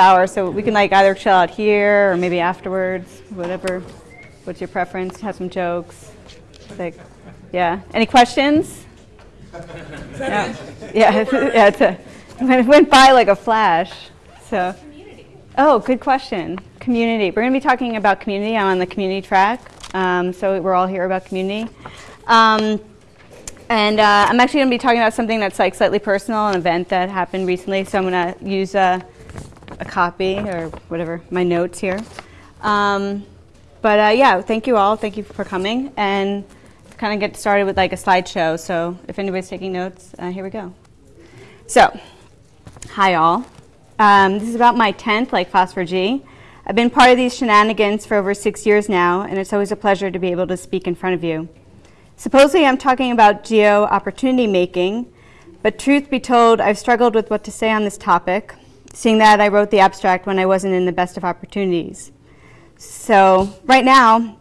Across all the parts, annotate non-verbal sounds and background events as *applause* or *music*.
hour, so we can like either chill out here or maybe afterwards, whatever. What's your preference? Have some jokes. Like, yeah. Any questions? Yeah. *laughs* Yeah. yeah it's a, it went by like a flash. So. Oh, good question. Community. We're going to be talking about community. I'm on the community track, um, so we're all here about community. Um, and uh, I'm actually going to be talking about something that's like slightly personal, an event that happened recently. So I'm going to use a, a, copy or whatever, my notes here. Um, but uh, yeah, thank you all. Thank you for coming. And kind of get started with like a slideshow. So if anybody's taking notes, uh, here we go. So, hi all. Um, this is about my 10th, like FOSS4G. I've been part of these shenanigans for over six years now, and it's always a pleasure to be able to speak in front of you. Supposedly I'm talking about geo opportunity making, but truth be told, I've struggled with what to say on this topic, seeing that I wrote the abstract when I wasn't in the best of opportunities. So right now,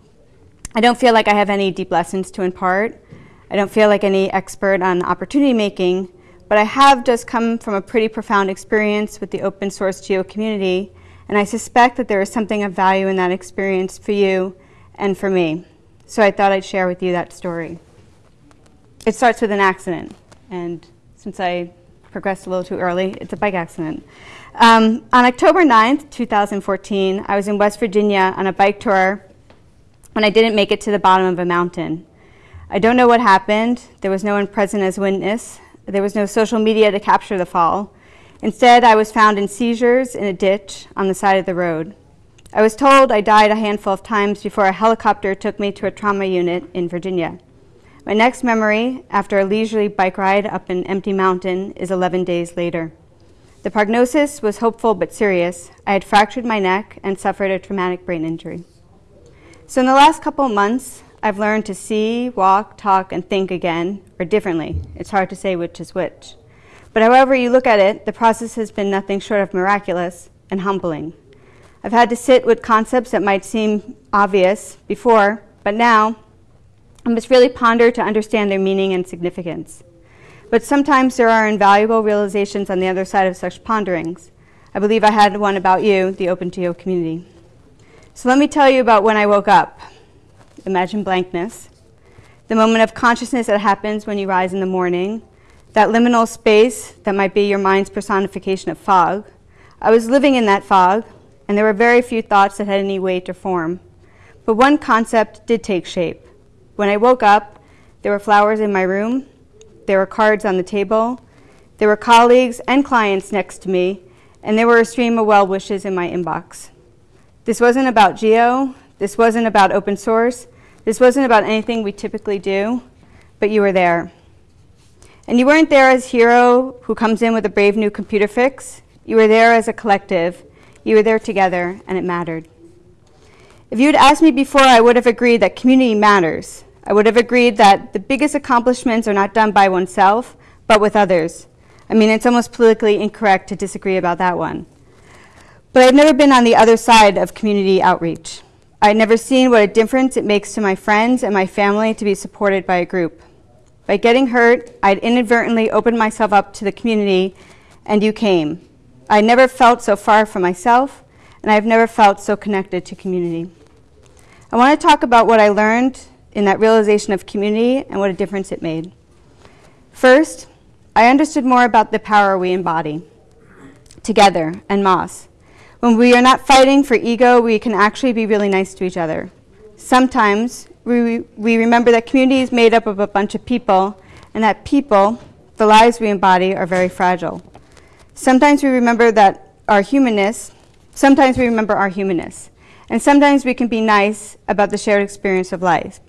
I don't feel like I have any deep lessons to impart. I don't feel like any expert on opportunity making, but I have just come from a pretty profound experience with the open source geo community, and I suspect that there is something of value in that experience for you and for me. So I thought I'd share with you that story. It starts with an accident, and since I progressed a little too early, it's a bike accident. Um, on October 9th, 2014, I was in West Virginia on a bike tour when I didn't make it to the bottom of a mountain. I don't know what happened. There was no one present as witness. There was no social media to capture the fall. Instead, I was found in seizures in a ditch on the side of the road. I was told I died a handful of times before a helicopter took me to a trauma unit in Virginia. My next memory, after a leisurely bike ride up an empty mountain, is 11 days later. The prognosis was hopeful but serious. I had fractured my neck and suffered a traumatic brain injury. So, in the last couple of months, I've learned to see, walk, talk, and think again, or differently. It's hard to say which is which. But however you look at it, the process has been nothing short of miraculous and humbling. I've had to sit with concepts that might seem obvious before, but now I must really ponder to understand their meaning and significance. But sometimes there are invaluable realizations on the other side of such ponderings. I believe I had one about you, the OpenGeo community. So let me tell you about when I woke up. Imagine blankness. The moment of consciousness that happens when you rise in the morning. That liminal space that might be your mind's personification of fog. I was living in that fog, and there were very few thoughts that had any weight or form. But one concept did take shape. When I woke up, there were flowers in my room, there were cards on the table, there were colleagues and clients next to me, and there were a stream of well wishes in my inbox. This wasn't about geo, this wasn't about open source, this wasn't about anything we typically do, but you were there. And you weren't there as hero who comes in with a brave new computer fix. You were there as a collective, you were there together, and it mattered. If you had asked me before, I would have agreed that community matters. I would have agreed that the biggest accomplishments are not done by oneself, but with others. I mean, it's almost politically incorrect to disagree about that one. But I've never been on the other side of community outreach. I'd never seen what a difference it makes to my friends and my family to be supported by a group. By getting hurt, I'd inadvertently opened myself up to the community, and you came. I never felt so far from myself, and I've never felt so connected to community. I want to talk about what I learned in that realization of community and what a difference it made. First, I understood more about the power we embody together and Moss. When we are not fighting for ego, we can actually be really nice to each other. Sometimes we, we remember that community is made up of a bunch of people, and that people, the lives we embody, are very fragile. Sometimes we remember that our humanness, sometimes we remember our humanness, and sometimes we can be nice about the shared experience of life.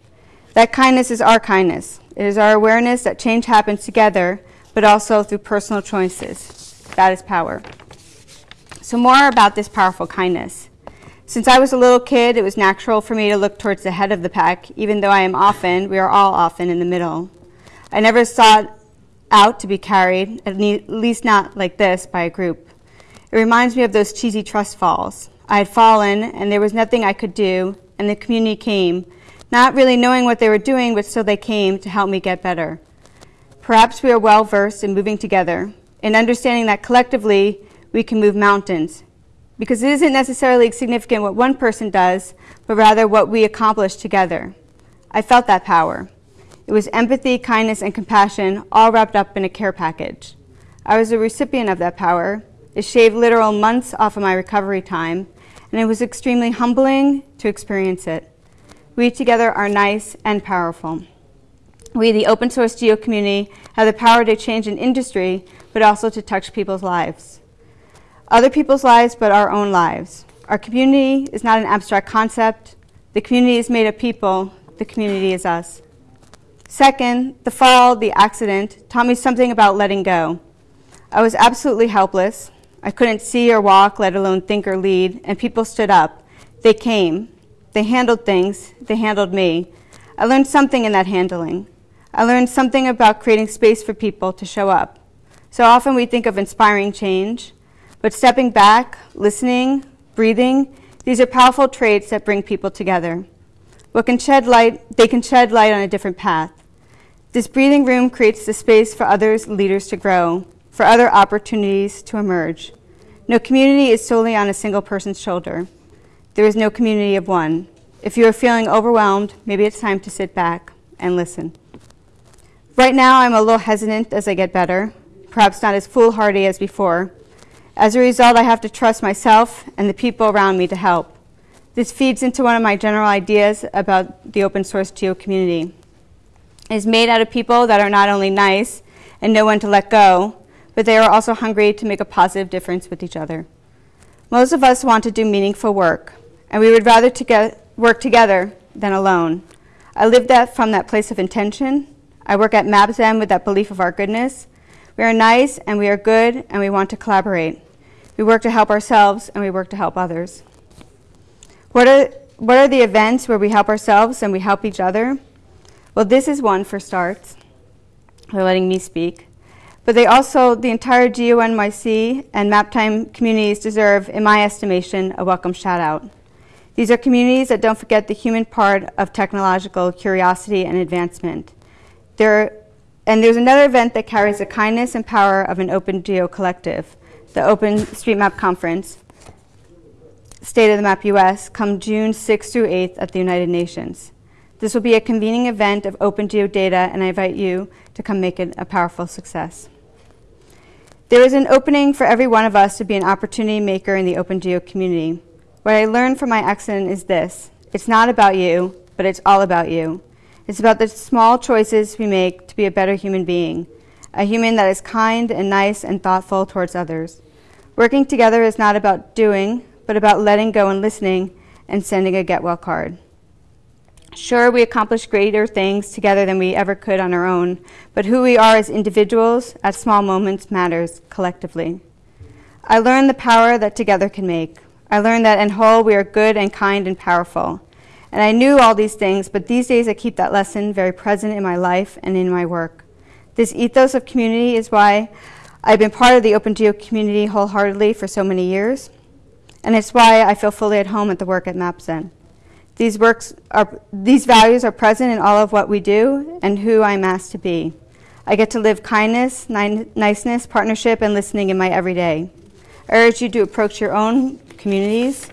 That kindness is our kindness. It is our awareness that change happens together, but also through personal choices. That is power. So, more about this powerful kindness. Since I was a little kid, it was natural for me to look towards the head of the pack, even though I am often, we are all often, in the middle. I never sought out to be carried, at least not like this, by a group. It reminds me of those cheesy trust falls. I had fallen, and there was nothing I could do, and the community came, not really knowing what they were doing, but still they came to help me get better. Perhaps we are well versed in moving together, in understanding that collectively we can move mountains, because it isn't necessarily significant what one person does, but rather what we accomplish together. I felt that power. It was empathy, kindness, and compassion all wrapped up in a care package. I was a recipient of that power. It shaved literal months off of my recovery time, and it was extremely humbling to experience it. We together are nice and powerful. We, the open source geo community, have the power to change an industry, but also to touch people's lives. Other people's lives, but our own lives. Our community is not an abstract concept. The community is made of people. The community is us. Second, the fall, the accident, taught me something about letting go. I was absolutely helpless. I couldn't see or walk, let alone think or lead, and people stood up. They came. They handled things. They handled me. I learned something in that handling. I learned something about creating space for people to show up. So often we think of inspiring change, but stepping back, listening, breathing, these are powerful traits that bring people together. What can shed light, they can shed light on a different path. This breathing room creates the space for others, leaders to grow, for other opportunities to emerge. No community is solely on a single person's shoulder. There is no community of one. If you are feeling overwhelmed, maybe it's time to sit back and listen. Right now, I'm a little hesitant as I get better, perhaps not as foolhardy as before. As a result, I have to trust myself and the people around me to help. This feeds into one of my general ideas about the open source geo community. It is made out of people that are not only nice and know when to let go, but they are also hungry to make a positive difference with each other. Most of us want to do meaningful work, and we would rather work together than alone. I live that from that place of intention I work at MapZen with that belief of our goodness. We are nice and we are good and we want to collaborate. We work to help ourselves and we work to help others. What are, what are the events where we help ourselves and we help each other? Well, this is one for starts. They're letting me speak. But they also, the entire GeoNYC and MapTime communities deserve, in my estimation, a welcome shout out. These are communities that don't forget the human part of technological curiosity and advancement. There, and there's another event that carries the kindness and power of an Open Geo collective, the Open OpenStreetMap Conference, State of the Map US, come June 6th through 8th at the United Nations. This will be a convening event of Open Geo data, and I invite you to come make it a powerful success. There is an opening for every one of us to be an opportunity maker in the Open Geo community. What I learned from my accident is this. It's not about you, but it's all about you. It's about the small choices we make to be a better human being, a human that is kind and nice and thoughtful towards others. Working together is not about doing, but about letting go and listening and sending a get well card. Sure, we accomplish greater things together than we ever could on our own, but who we are as individuals at small moments matters collectively. I learned the power that together can make. I learned that in whole we are good and kind and powerful. And I knew all these things, but these days I keep that lesson very present in my life and in my work. This ethos of community is why I've been part of the OpenGeo community wholeheartedly for so many years, and it's why I feel fully at home at the work at MapZen. These, works are, these values are present in all of what we do and who I'm asked to be. I get to live kindness, ni niceness, partnership, and listening in my everyday. I urge you to approach your own communities,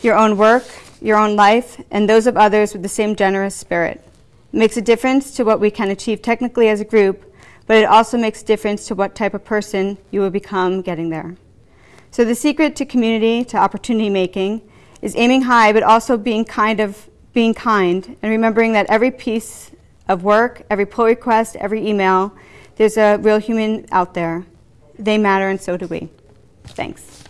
your own work, your own life, and those of others with the same generous spirit. It makes a difference to what we can achieve technically as a group, but it also makes a difference to what type of person you will become getting there. So the secret to community, to opportunity making, is aiming high, but also being kind of being kind and remembering that every piece of work, every pull request, every email, there's a real human out there. They matter and so do we. Thanks.